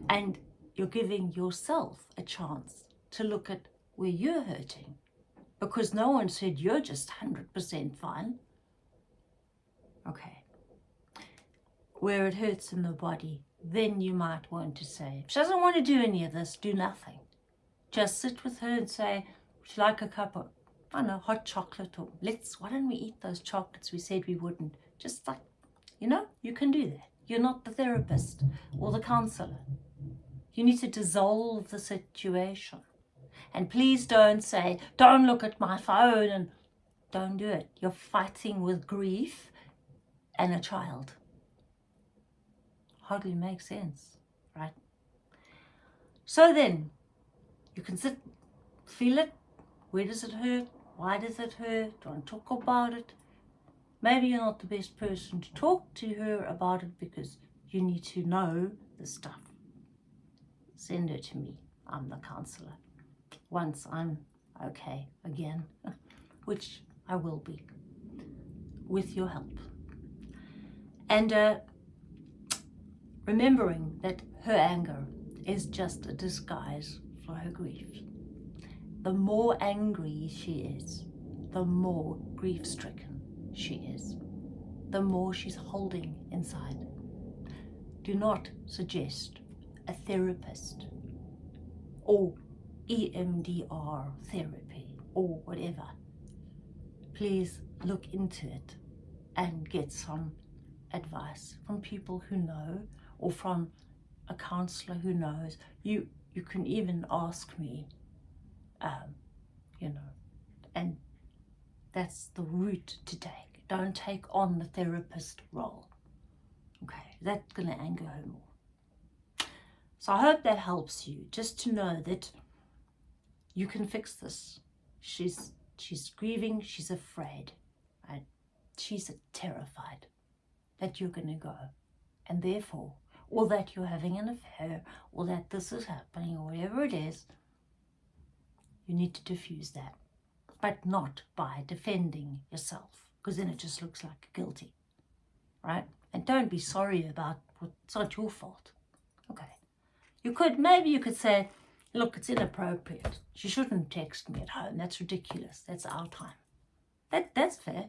And you're giving yourself a chance to look at where you're hurting. Because no one said you're just 100% fine. Okay where it hurts in the body, then you might want to say, she doesn't want to do any of this, do nothing. Just sit with her and say, would you like a cup of, I don't know, hot chocolate or let's, why don't we eat those chocolates we said we wouldn't? Just like, you know, you can do that. You're not the therapist or the counselor. You need to dissolve the situation. And please don't say, don't look at my phone and don't do it. You're fighting with grief and a child hardly makes sense, right? So then, you can sit, feel it. Where does it hurt? Why does it hurt? Don't talk about it. Maybe you're not the best person to talk to her about it because you need to know the stuff. Send her to me. I'm the counselor. Once I'm okay again, which I will be, with your help. And uh, remembering that her anger is just a disguise for her grief. The more angry she is, the more grief-stricken she is, the more she's holding inside. Do not suggest a therapist or EMDR therapy or whatever. Please look into it and get some advice from people who know or from a counselor who knows. You, you can even ask me, um, you know, and that's the route to take. Don't take on the therapist role. Okay, that's going to anger her more. So I hope that helps you, just to know that you can fix this. She's, she's grieving, she's afraid? She's terrified that you're going to go. And therefore, or that you're having an affair, or that this is happening, or whatever it is, you need to diffuse that. But not by defending yourself, because then it just looks like guilty, right? And don't be sorry about what, it's not your fault. Okay. You could, maybe you could say, look, it's inappropriate. She shouldn't text me at home. That's ridiculous. That's our time. That, that's fair.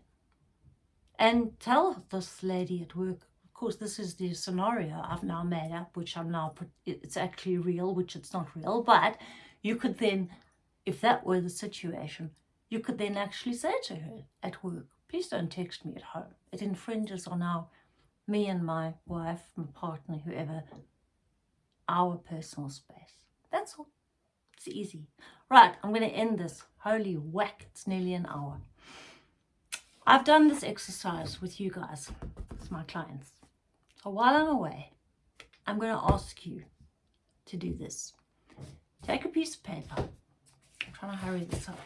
And tell this lady at work, course, this is the scenario I've now made up, which I'm now, put, it's actually real, which it's not real. But you could then, if that were the situation, you could then actually say to her at work, please don't text me at home. It infringes on our me and my wife, my partner, whoever, our personal space. That's all. It's easy. Right, I'm going to end this. Holy whack, it's nearly an hour. I've done this exercise with you guys, with my clients. So while I'm away, I'm going to ask you to do this. Take a piece of paper. I'm trying to hurry this up.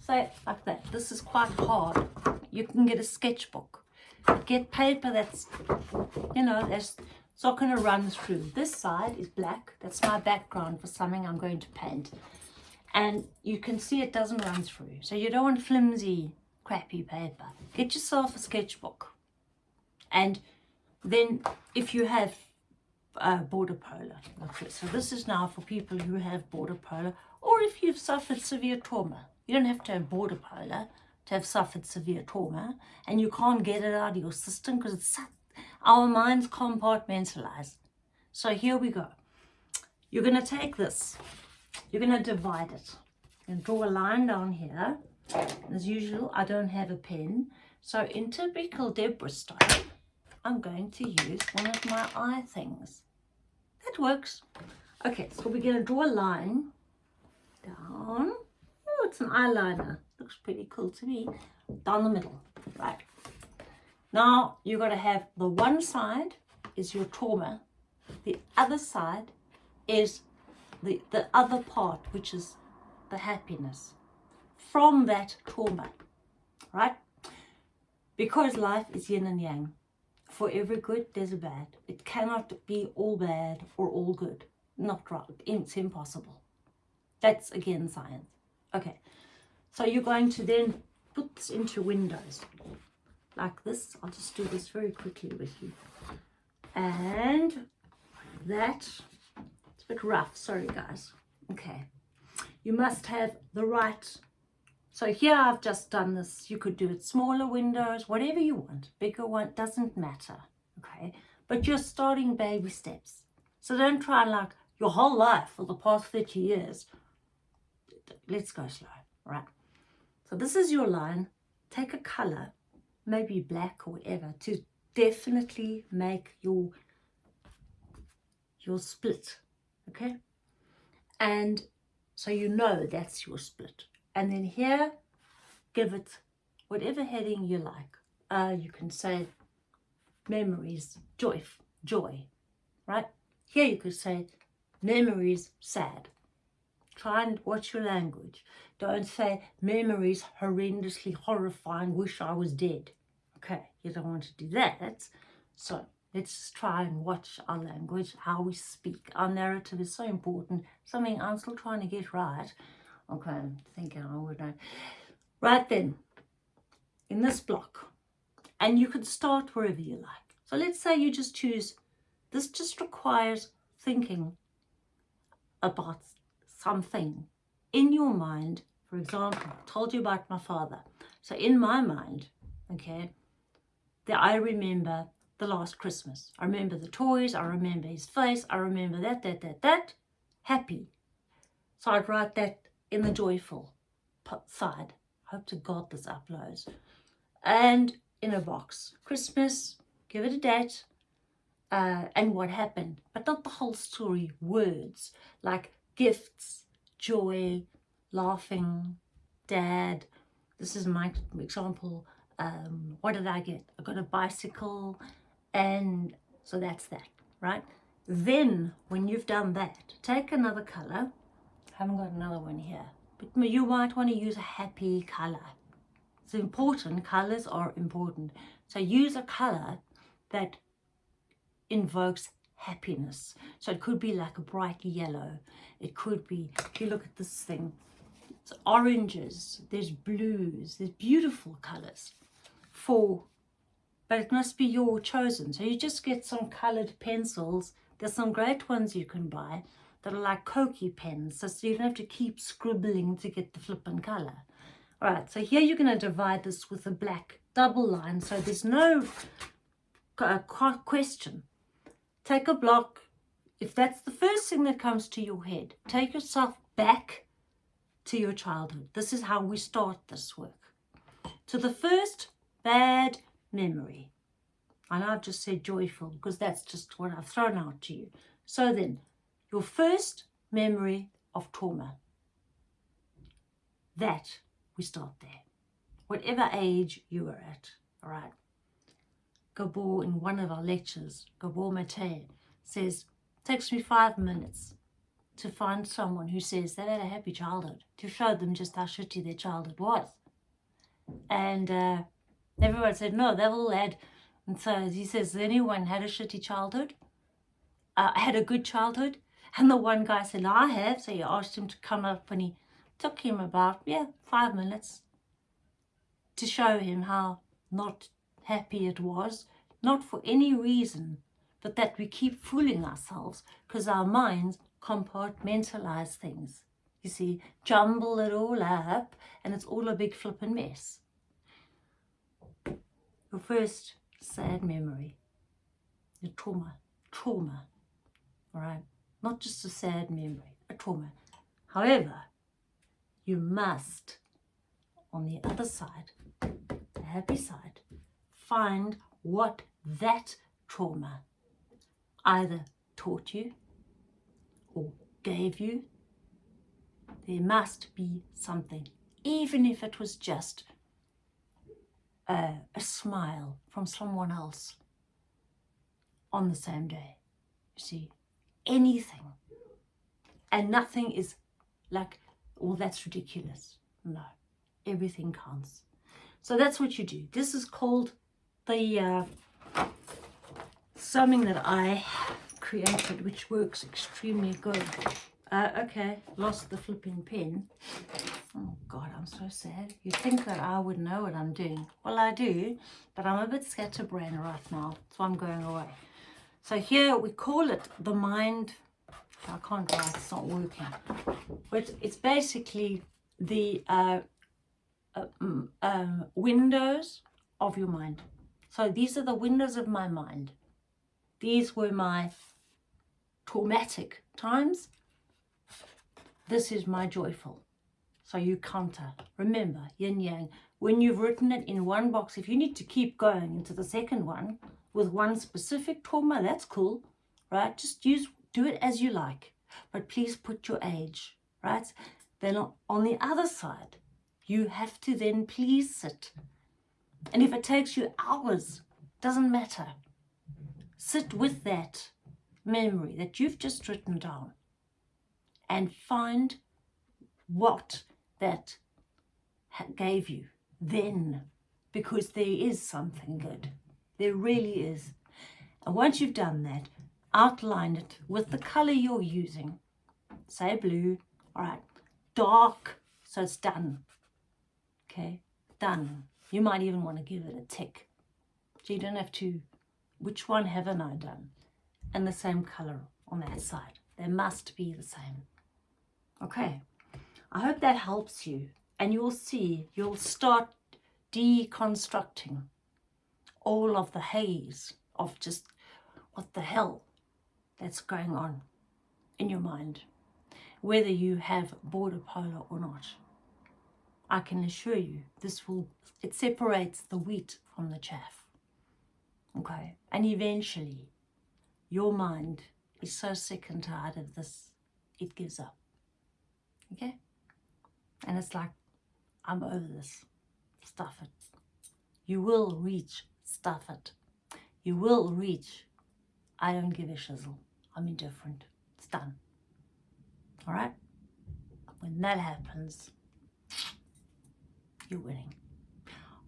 Say it like that. This is quite hard. You can get a sketchbook get paper that's, you know, that's it's not going to run through. This side is black. That's my background for something I'm going to paint. And you can see it doesn't run through. So you don't want flimsy, crappy paper. Get yourself a sketchbook. And then if you have uh, border polar, so this is now for people who have border polar, or if you've suffered severe trauma. You don't have to have border polar to have suffered severe trauma and you can't get it out of your system because it's our minds compartmentalize. So here we go. You're going to take this. You're going to divide it. and draw a line down here. As usual, I don't have a pen. So in typical Deborah style, I'm going to use one of my eye things. That works. Okay, so we're going to draw a line down. Oh, it's an eyeliner looks pretty cool to me down the middle right now you're going to have the one side is your trauma the other side is the the other part which is the happiness from that trauma right because life is yin and yang for every good there's a bad. It cannot be all bad or all good. Not right. It's impossible. That's again science. Okay. So you're going to then put this into windows. Like this. I'll just do this very quickly with you. And that, it's a bit rough, sorry guys. Okay, you must have the right, so here I've just done this. You could do it smaller windows, whatever you want. Bigger one, doesn't matter, okay? But you're starting baby steps. So don't try and like your whole life for the past 30 years. Let's go slow, right? So this is your line. Take a color, maybe black or whatever, to definitely make your, your split, okay? And so you know that's your split. And then here, give it whatever heading you like. Uh, you can say memories, joy, joy, right? Here you could say memories, sad. Try and watch your language. Don't say memories horrendously horrifying, wish I was dead. Okay, you don't want to do that. So let's try and watch our language, how we speak. Our narrative is so important. Something I'm still trying to get right. Okay, I'm thinking. Right then, in this block, And you can start wherever you like. So let's say you just choose, this just requires thinking about something in your mind. For example, I told you about my father. So in my mind, okay, that I remember the last Christmas. I remember the toys, I remember his face, I remember that, that, that, that, happy. So I'd write that in the joyful side. Hope to God this uploads. And in a box. Christmas, give it a date, uh, and what happened. But not the whole story, words, like gifts, joy, laughing, dad. This is my example. Um, what did I get? I got a bicycle, and so that's that, right? Then, when you've done that, take another color. I haven't got another one here. But you might want to use a happy color. It's important. Colors are important. So use a color that invokes happiness. So it could be like a bright yellow. It could be, if you look at this thing, it's oranges, there's blues, there's beautiful colors for, but it must be your chosen. So you just get some colored pencils. There's some great ones you can buy that are like Koki pens, so you don't have to keep scribbling to get the flippin' color. All right, so here you're going to divide this with a black double line, so there's no uh, question. Take a block. If that's the first thing that comes to your head, take yourself back to your childhood. This is how we start this work. To the first bad memory. And I've just said joyful because that's just what I've thrown out to you. So then, your first memory of trauma. That, we start there. Whatever age you are at, all right? Gabor, in one of our lectures, Gabor Mate says, takes me five minutes to find someone who says they had a happy childhood, to show them just how shitty their childhood was. And uh, everyone said, no, they've all had. And so he says, anyone had a shitty childhood? Uh, had a good childhood? And the one guy said, I have. So he asked him to come up and he took him about, yeah, five minutes to show him how not happy it was, not for any reason, but that we keep fooling ourselves because our minds compartmentalize things. You see, jumble it all up and it's all a big flippin' mess. Your first sad memory, your trauma, trauma, all right? Not just a sad memory, a trauma. However, you must, on the other side, the happy side, find what that trauma either taught you or gave you. There must be something, even if it was just a, a smile from someone else on the same day. You see, anything. And nothing is like, well, that's ridiculous. No, everything counts. So that's what you do. This is called the uh, something that I created, which works extremely good. Uh, okay, lost the flipping pen. Oh God, I'm so sad. You'd think that I would know what I'm doing. Well, I do, but I'm a bit scatterbrained right now, so I'm going away. So here we call it the mind, I can't write, it's not working. But it's basically the uh, uh, um, windows of your mind. So these are the windows of my mind. These were my traumatic times. This is my joyful. So you counter. Remember, yin yang. When you've written it in one box, if you need to keep going into the second one, with one specific trauma, that's cool, right? Just use, do it as you like, but please put your age, right? Then on the other side, you have to then please sit. And if it takes you hours, doesn't matter. Sit with that memory that you've just written down and find what that gave you then because there is something good. There really is. And once you've done that, outline it with the color you're using. Say blue, all right, dark, so it's done. Okay, done. You might even want to give it a tick. So you don't have to, which one haven't I done? And the same color on that side. They must be the same. Okay, I hope that helps you. And you'll see, you'll start deconstructing all of the haze of just what the hell that's going on in your mind, whether you have border polar or not. I can assure you this will, it separates the wheat from the chaff. Okay, and eventually your mind is so sick and tired of this, it gives up. Okay? And it's like, I'm over this. Stuff. You will reach, stuff it. You will reach, I don't give a shizzle. I'm indifferent. It's done. All right? When that happens, you're winning.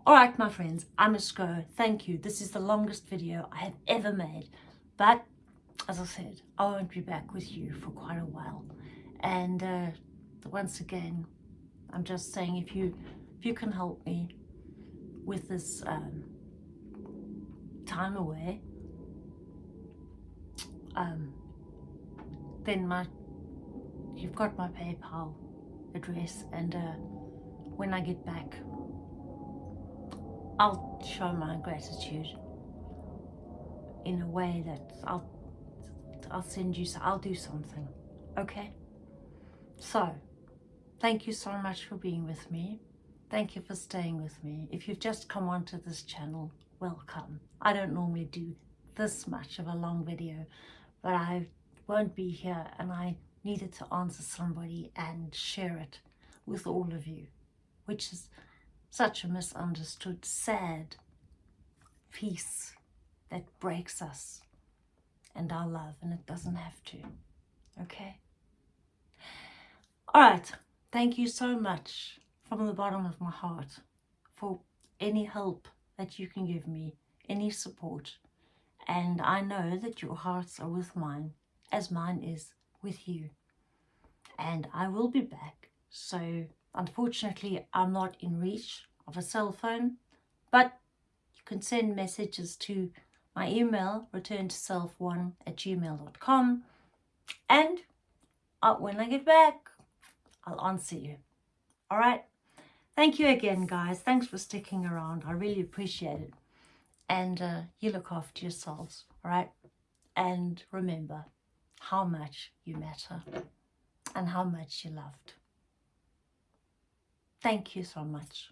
All right, my friends, I must go. Thank you. This is the longest video I have ever made. But, as I said, I won't be back with you for quite a while. And uh, once again, I'm just saying if you, if you can help me with this um, time away, um, then my, you've got my PayPal address and uh, when I get back, I'll show my gratitude in a way that I'll I'll send you, I'll do something, okay? So, thank you so much for being with me. Thank you for staying with me. If you've just come onto this channel, welcome. I don't normally do this much of a long video, but I won't be here and I needed to answer somebody and share it with all of you which is such a misunderstood, sad piece that breaks us and our love, and it doesn't have to, okay? All right, thank you so much from the bottom of my heart for any help that you can give me, any support. And I know that your hearts are with mine, as mine is with you. And I will be back, so Unfortunately, I'm not in reach of a cell phone, but you can send messages to my email, return to self1 at gmail.com. And uh, when I get back, I'll answer you. All right. Thank you again, guys. Thanks for sticking around. I really appreciate it. And uh, you look after yourselves, all right? And remember how much you matter and how much you're loved. Thank you so much.